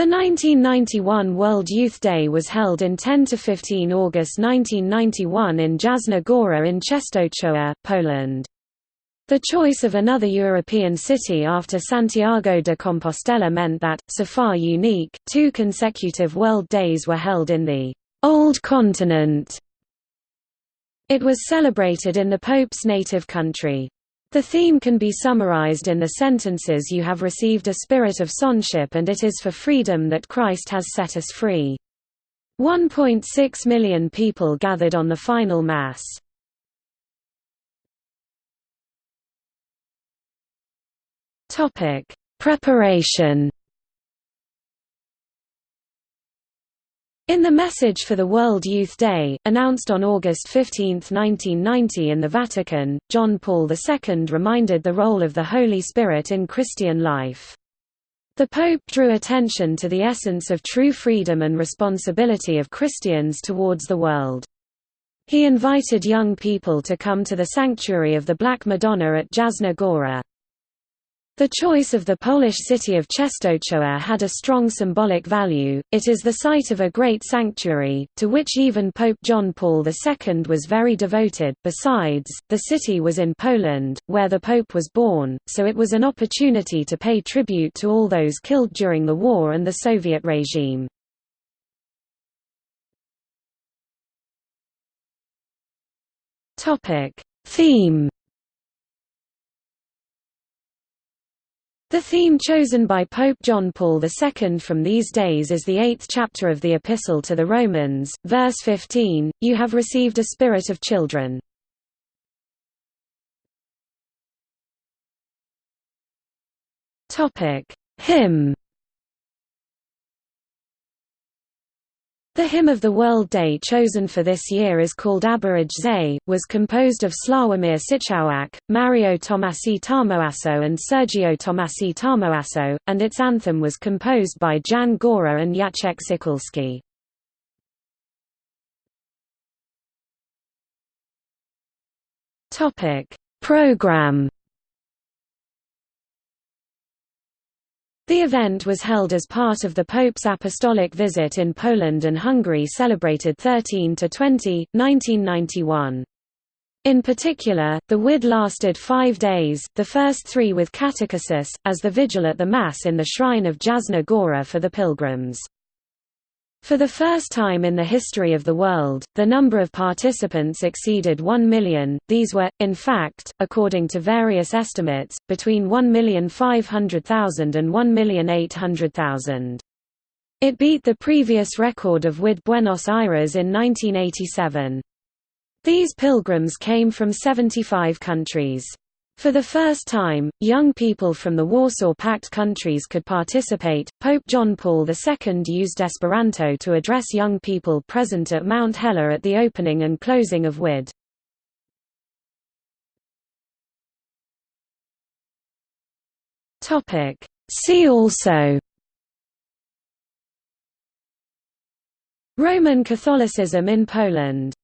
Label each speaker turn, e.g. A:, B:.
A: The 1991 World Youth Day was held in 10–15 August 1991 in Jasna Gora in Czestochowa, Poland. The choice of another European city after Santiago de Compostela meant that, so far unique, two consecutive World Days were held in the «Old Continent». It was celebrated in the Pope's native country. The theme can be summarized in the sentences you have received a spirit of sonship and it is for freedom that Christ has set us free. 1.6 million people gathered on the final Mass. Preparation In the message for the World Youth Day, announced on August 15, 1990 in the Vatican, John Paul II reminded the role of the Holy Spirit in Christian life. The Pope drew attention to the essence of true freedom and responsibility of Christians towards the world. He invited young people to come to the sanctuary of the Black Madonna at Jasna Gora. The choice of the Polish city of Czestochowa had a strong symbolic value, it is the site of a great sanctuary, to which even Pope John Paul II was very devoted. Besides, the city was in Poland, where the Pope was born, so it was an opportunity to pay tribute to all those killed during the war and the Soviet regime. Theme The theme chosen by Pope John Paul II from these days is the eighth chapter of the Epistle to the Romans, verse 15, You have received a spirit of children. Hymn The hymn of the World Day chosen for this year is called Abba Ojcze, was composed of Slawomir Sieciałak, Mario Tomasi Tarmoasso and Sergio Tomasi Tarmoasso, and its anthem was composed by Jan Gora and Jacek Sykulski. Program The event was held as part of the Pope's apostolic visit in Poland and Hungary celebrated 13–20, 1991. In particular, the WID lasted five days, the first three with catechesis, as the vigil at the Mass in the shrine of Jasna Gora for the pilgrims. For the first time in the history of the world, the number of participants exceeded 1 million. These were, in fact, according to various estimates, between 1,500,000 and 1,800,000. It beat the previous record of WID Buenos Aires in 1987. These pilgrims came from 75 countries. For the first time, young people from the Warsaw Pact countries could participate. Pope John Paul II used Esperanto to address young people present at Mount Hela at the opening and closing of WID. Topic: See also Roman Catholicism in Poland